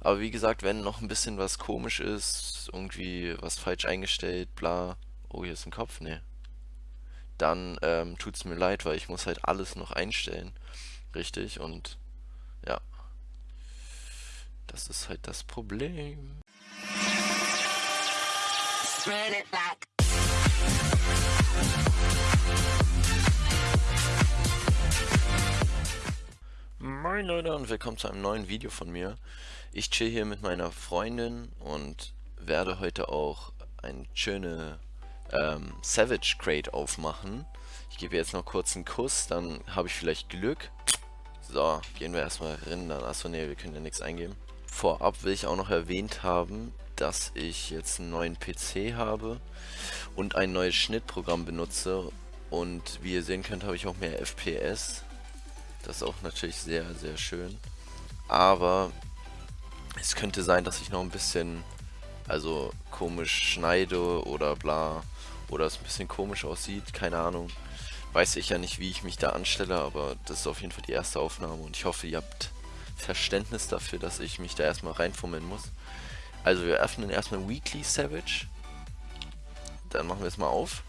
Aber wie gesagt, wenn noch ein bisschen was komisch ist, irgendwie was falsch eingestellt, bla. Oh, hier ist ein Kopf, ne. Dann ähm, tut es mir leid, weil ich muss halt alles noch einstellen. Richtig, und ja. Das ist halt das Problem. Moin Leute und willkommen zu einem neuen Video von mir. Ich chill hier mit meiner Freundin und werde heute auch ein schöne ähm, Savage Crate aufmachen. Ich gebe jetzt noch kurz einen Kuss, dann habe ich vielleicht Glück. So, gehen wir erstmal rein. Dann, achso, ne, wir können ja nichts eingeben. Vorab will ich auch noch erwähnt haben, dass ich jetzt einen neuen PC habe und ein neues Schnittprogramm benutze. Und wie ihr sehen könnt, habe ich auch mehr FPS. Das ist auch natürlich sehr, sehr schön. Aber es könnte sein, dass ich noch ein bisschen, also komisch schneide oder bla. Oder es ein bisschen komisch aussieht, keine Ahnung. Weiß ich ja nicht, wie ich mich da anstelle, aber das ist auf jeden Fall die erste Aufnahme. Und ich hoffe, ihr habt Verständnis dafür, dass ich mich da erstmal reinfummeln muss. Also wir öffnen erstmal Weekly Savage. Dann machen wir es mal auf.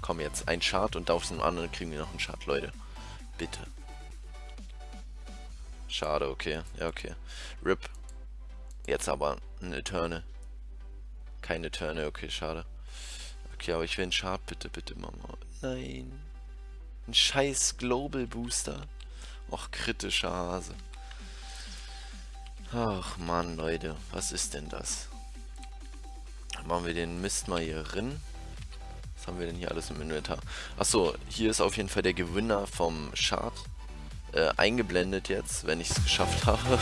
Komm jetzt, ein Chart und auf dem anderen kriegen wir noch einen Chart, Leute. Bitte. Schade, okay. Ja, okay. RIP. Jetzt aber ein Eterne. Keine Eterne, okay, schade. Okay, aber ich will einen Chart, bitte, bitte, Mama. Nein. Ein scheiß Global Booster. Och, kritischer Hase. Ach man, Leute, was ist denn das? Machen wir den Mist mal hier drin. Was haben wir denn hier alles im Inventar? Achso, hier ist auf jeden Fall der Gewinner vom Chart äh, eingeblendet jetzt, wenn ich es geschafft habe.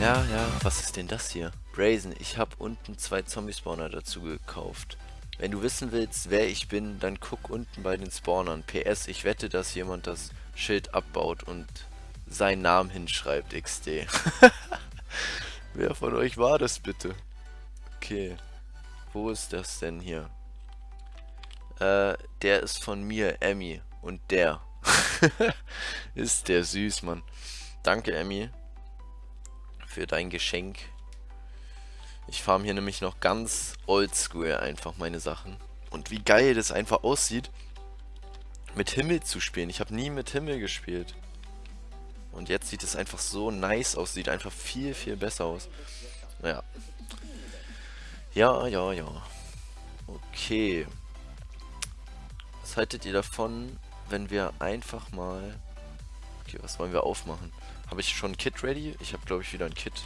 Ja, ja, was ist denn das hier? Brazen, ich habe unten zwei Zombie-Spawner dazu gekauft. Wenn du wissen willst, wer ich bin, dann guck unten bei den Spawnern. PS, ich wette, dass jemand das Schild abbaut und seinen Namen hinschreibt, XD. Wer von euch war das bitte? Okay. Wo ist das denn hier? Äh, der ist von mir, Emmy. Und der. ist der süß, Mann. Danke, Emmy. Für dein Geschenk. Ich farm hier nämlich noch ganz oldschool einfach meine Sachen. Und wie geil das einfach aussieht, mit Himmel zu spielen. Ich habe nie mit Himmel gespielt. Und jetzt sieht es einfach so nice aus. Sieht einfach viel, viel besser aus. Ja. Ja, ja, ja. Okay. Was haltet ihr davon, wenn wir einfach mal... Okay, was wollen wir aufmachen? Habe ich schon ein Kit ready? Ich habe, glaube ich, wieder ein Kit.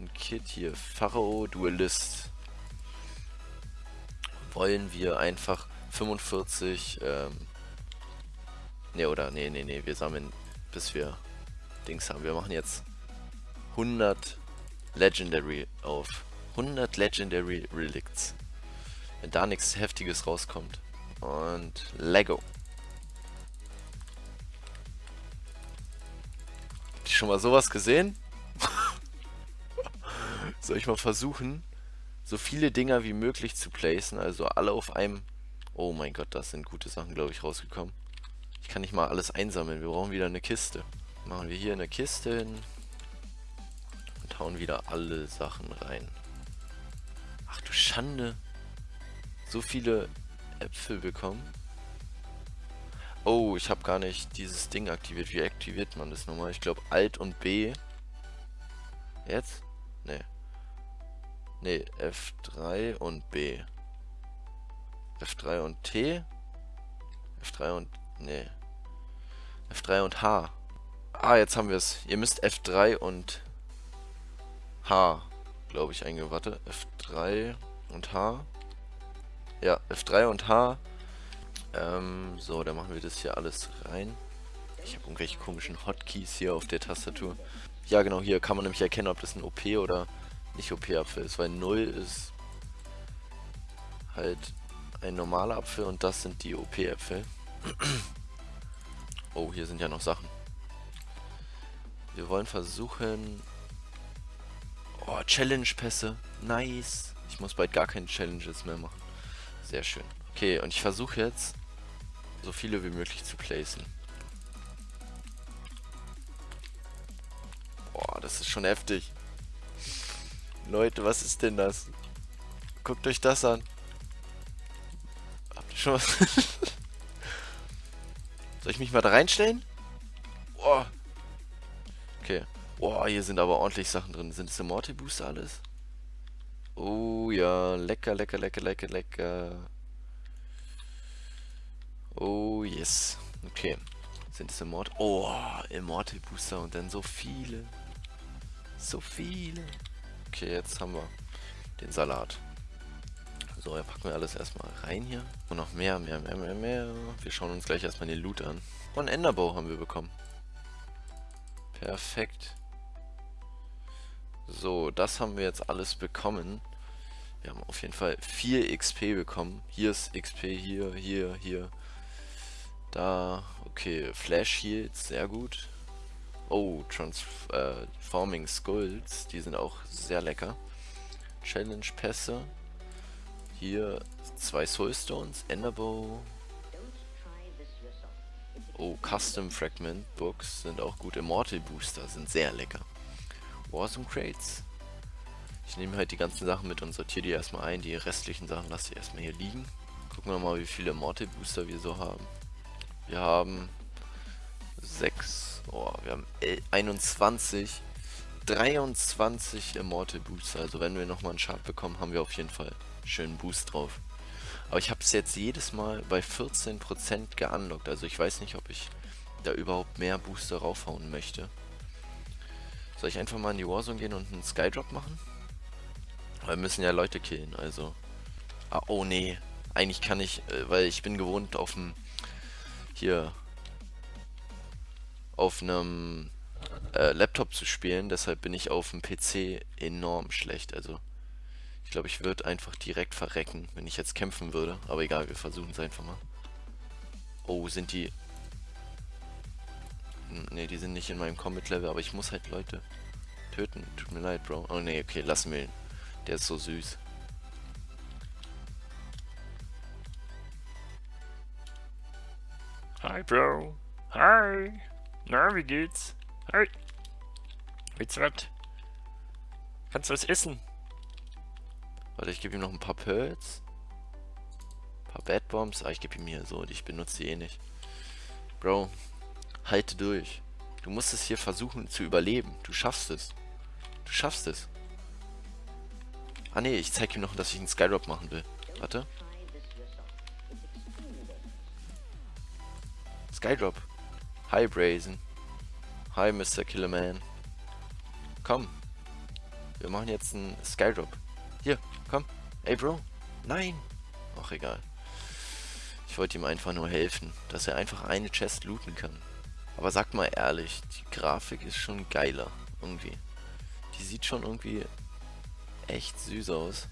Ein Kit hier. Pharaoh Duelist. Wollen wir einfach 45... Ähm, Ne, oder? Ne, ne, ne. Wir sammeln, bis wir Dings haben. Wir machen jetzt 100 Legendary auf. 100 Legendary Relicts. Wenn da nichts Heftiges rauskommt. Und Lego. Ihr schon mal sowas gesehen? Soll ich mal versuchen, so viele Dinger wie möglich zu placen, also alle auf einem... Oh mein Gott, das sind gute Sachen, glaube ich, rausgekommen. Ich kann nicht mal alles einsammeln. Wir brauchen wieder eine Kiste. Machen wir hier eine Kiste hin. Und hauen wieder alle Sachen rein. Ach du Schande. So viele Äpfel bekommen. Oh, ich habe gar nicht dieses Ding aktiviert. Wie aktiviert man das nochmal? Ich glaube Alt und B. Jetzt? Nee. Nee, F3 und B. F3 und T. F3 und Nee. F3 und H. Ah, jetzt haben wir es. Ihr müsst F3 und H, glaube ich, eingeben. Warte. F3 und H. Ja, F3 und H. Ähm, so, dann machen wir das hier alles rein. Ich habe irgendwelche komischen Hotkeys hier auf der Tastatur. Ja, genau, hier kann man nämlich erkennen, ob das ein OP oder nicht OP-Apfel ist, weil 0 ist halt ein normaler Apfel und das sind die OP-Äpfel. Oh, hier sind ja noch Sachen. Wir wollen versuchen... Oh, Challenge-Pässe. Nice. Ich muss bald gar keine Challenges mehr machen. Sehr schön. Okay, und ich versuche jetzt, so viele wie möglich zu placen. das ist schon heftig. Leute, was ist denn das? Guckt euch das an. Habt ihr schon was? Soll ich mich mal da reinstellen? Oh. Okay. Boah, hier sind aber ordentlich Sachen drin. Sind es Immortal Booster alles? Oh ja, lecker, lecker, lecker, lecker, lecker. Oh yes. Okay. Sind es Immortal? Oh, Immortal Booster und dann so viele. So viele. Okay, jetzt haben wir den Salat. So, dann packen wir alles erstmal rein hier. Und noch mehr, mehr, mehr, mehr, mehr. Wir schauen uns gleich erstmal den Loot an. Und Enderbow haben wir bekommen. Perfekt. So, das haben wir jetzt alles bekommen. Wir haben auf jeden Fall 4 XP bekommen. Hier ist XP, hier, hier, hier. Da, okay, Flash Heals, sehr gut. Oh, Transforming Skulls, die sind auch sehr lecker. Challenge Pässe. Hier zwei Soulstones, Enderbow. Oh, Custom Fragment Books sind auch gut. Immortal Booster sind sehr lecker. Warzone Crates. Ich nehme halt die ganzen Sachen mit und sortiere die erstmal ein. Die restlichen Sachen lasse ich erstmal hier liegen. Gucken wir mal, wie viele Immortal Booster wir so haben. Wir haben 6, oh, wir haben 21, 23 Immortal Booster. Also wenn wir nochmal einen Chart bekommen, haben wir auf jeden Fall schönen Boost drauf. Aber ich habe es jetzt jedes Mal bei 14% geunlockt. Also ich weiß nicht, ob ich da überhaupt mehr Booster raufhauen möchte. Soll ich einfach mal in die Warzone gehen und einen Skydrop machen? Wir müssen ja Leute killen, also... Ah, oh nee. Eigentlich kann ich, äh, weil ich bin gewohnt auf dem... Hier... Auf einem äh, Laptop zu spielen, deshalb bin ich auf dem PC enorm schlecht, also... Ich glaube, ich würde einfach direkt verrecken, wenn ich jetzt kämpfen würde. Aber egal, wir versuchen es einfach mal. Oh, sind die... Ne, die sind nicht in meinem Combat-Level, aber ich muss halt Leute töten. Tut mir leid, Bro. Oh ne, okay, lassen wir ihn. Der ist so süß. Hi, Bro. Hi. Na, wie geht's? Hi. Willst du was? Kannst du was essen? Warte, ich gebe ihm noch ein paar Pearls. Ein paar Bad Bombs. Ah, ich gebe ihm hier so. Ich benutze die eh nicht. Bro, halte durch. Du musst es hier versuchen zu überleben. Du schaffst es. Du schaffst es. Ah ne, ich zeige ihm noch, dass ich einen Skydrop machen will. Warte. Skydrop. Hi Brazen. Hi Mr. Killerman. Komm. Wir machen jetzt einen Skydrop. Hier, komm. Ey, Bro. Nein. Ach, egal. Ich wollte ihm einfach nur helfen, dass er einfach eine Chest looten kann. Aber sag mal ehrlich, die Grafik ist schon geiler. Irgendwie. Die sieht schon irgendwie echt süß aus.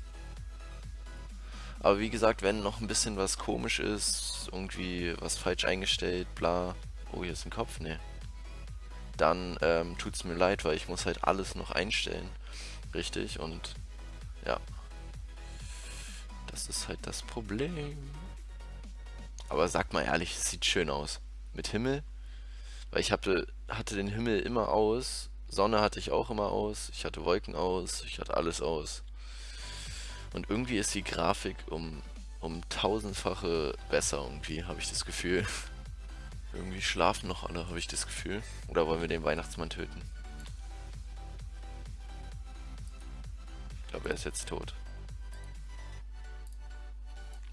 Aber wie gesagt, wenn noch ein bisschen was komisch ist, irgendwie was falsch eingestellt, bla. Oh, hier ist ein Kopf, ne. Dann ähm, tut's mir leid, weil ich muss halt alles noch einstellen. Richtig, und ja. Das ist halt das Problem. Aber sag mal ehrlich, es sieht schön aus. Mit Himmel. Weil ich hatte, hatte den Himmel immer aus. Sonne hatte ich auch immer aus. Ich hatte Wolken aus. Ich hatte alles aus. Und irgendwie ist die Grafik um, um tausendfache besser irgendwie, habe ich das Gefühl. irgendwie schlafen noch alle, habe ich das Gefühl. Oder wollen wir den Weihnachtsmann töten? glaube, er ist jetzt tot.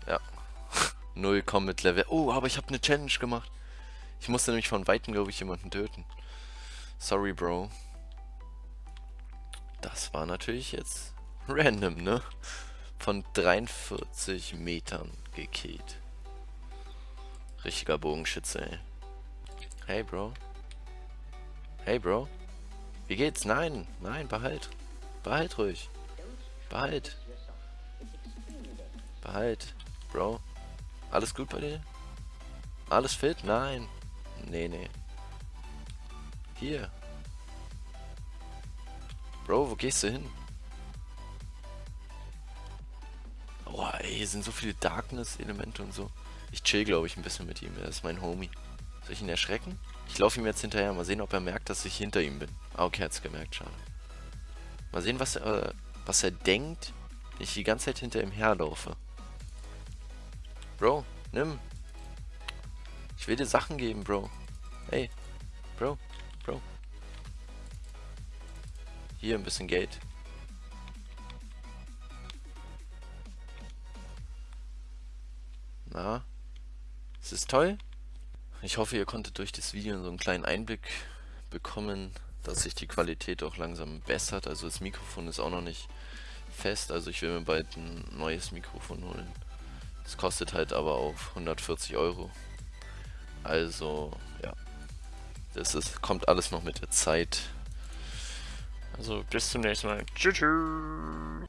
Ja. Null Combat Level. Oh, aber ich habe eine Challenge gemacht. Ich musste nämlich von Weitem, glaube ich, jemanden töten. Sorry, Bro. Das war natürlich jetzt random, ne? Von 43 Metern gekillt. Richtiger Bogenschütze, ey. Hey, Bro. Hey, Bro. Wie geht's? Nein, nein, behalt. Behalt ruhig. Behalt. Behalt. Bro. Alles gut bei dir? Alles fit? Nein. Nee, nee. Hier. Bro, wo gehst du hin? Oh, ey, hier sind so viele Darkness-Elemente und so. Ich chill, glaube ich, ein bisschen mit ihm. Er ist mein Homie. Soll ich ihn erschrecken? Ich laufe ihm jetzt hinterher. Mal sehen, ob er merkt, dass ich hinter ihm bin. Ah, okay, hat's gemerkt. Schade. Mal sehen, was er, äh, was er denkt, wenn ich die ganze Zeit hinter ihm herlaufe. Bro, nimm. Ich will dir Sachen geben, Bro. Hey, Bro, Bro. Hier ein bisschen Geld. Ist es toll? Ich hoffe, ihr konntet durch das Video so einen kleinen Einblick bekommen, dass sich die Qualität auch langsam bessert. Also das Mikrofon ist auch noch nicht fest, also ich will mir bald ein neues Mikrofon holen. Das kostet halt aber auf 140 Euro. Also, ja. Das ist, kommt alles noch mit der Zeit. Also bis zum nächsten Mal. Tschüss.